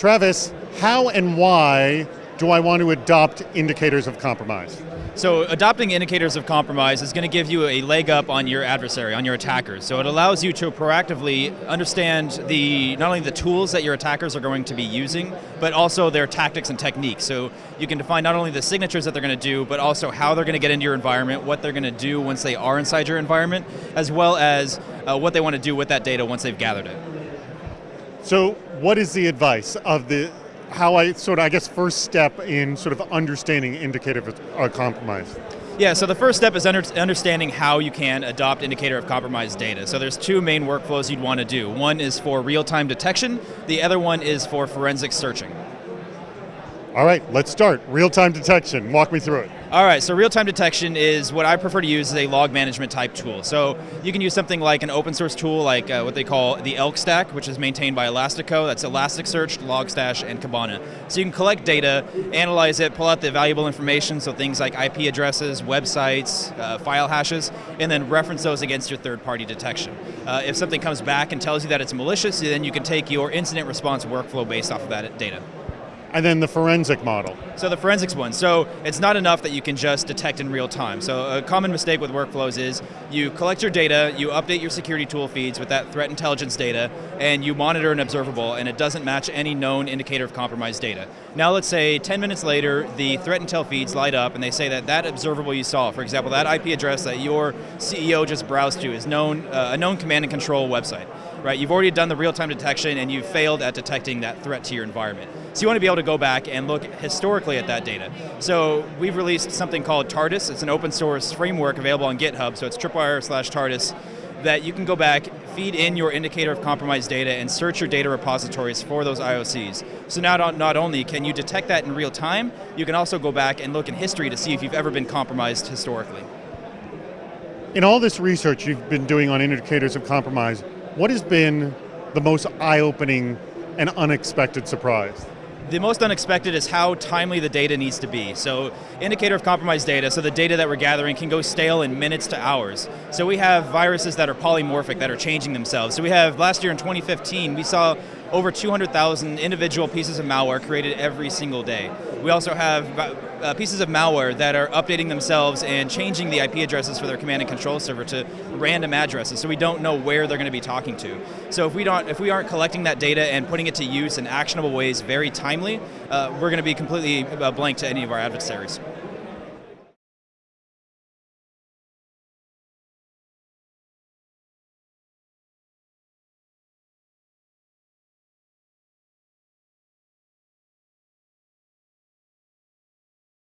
Travis, how and why do I want to adopt indicators of compromise? So adopting indicators of compromise is going to give you a leg up on your adversary, on your attackers. So it allows you to proactively understand the not only the tools that your attackers are going to be using, but also their tactics and techniques. So you can define not only the signatures that they're going to do, but also how they're going to get into your environment, what they're going to do once they are inside your environment, as well as uh, what they want to do with that data once they've gathered it. So what is the advice of the how I sort of, I guess, first step in sort of understanding indicator of uh, compromise? Yeah, so the first step is under, understanding how you can adopt indicator of compromise data. So there's two main workflows you'd want to do. One is for real-time detection, the other one is for forensic searching. All right, let's start. Real-time detection, walk me through it. All right, so real-time detection is what I prefer to use as a log management type tool. So you can use something like an open source tool like uh, what they call the ELK stack, which is maintained by Elastico. That's Elasticsearch, Logstash, and Kibana. So you can collect data, analyze it, pull out the valuable information, so things like IP addresses, websites, uh, file hashes, and then reference those against your third-party detection. Uh, if something comes back and tells you that it's malicious, then you can take your incident response workflow based off of that data. And then the forensic model. So the forensics one. So it's not enough that you can just detect in real time. So a common mistake with workflows is you collect your data, you update your security tool feeds with that threat intelligence data, and you monitor an observable, and it doesn't match any known indicator of compromised data. Now let's say 10 minutes later, the threat intel feeds light up, and they say that that observable you saw, for example, that IP address that your CEO just browsed to is known uh, a known command and control website right? You've already done the real-time detection and you've failed at detecting that threat to your environment. So you want to be able to go back and look historically at that data. So we've released something called TARDIS. It's an open source framework available on GitHub, so it's tripwire slash TARDIS, that you can go back, feed in your indicator of compromised data, and search your data repositories for those IOCs. So now not, not only can you detect that in real time, you can also go back and look in history to see if you've ever been compromised historically. In all this research you've been doing on indicators of compromise, what has been the most eye-opening and unexpected surprise? The most unexpected is how timely the data needs to be. So indicator of compromised data, so the data that we're gathering can go stale in minutes to hours. So we have viruses that are polymorphic, that are changing themselves. So we have, last year in 2015, we saw over 200,000 individual pieces of malware created every single day. We also have uh, pieces of malware that are updating themselves and changing the IP addresses for their command and control server to random addresses, so we don't know where they're going to be talking to. So if we don't, if we aren't collecting that data and putting it to use in actionable ways very timely, uh, we're going to be completely uh, blank to any of our adversaries.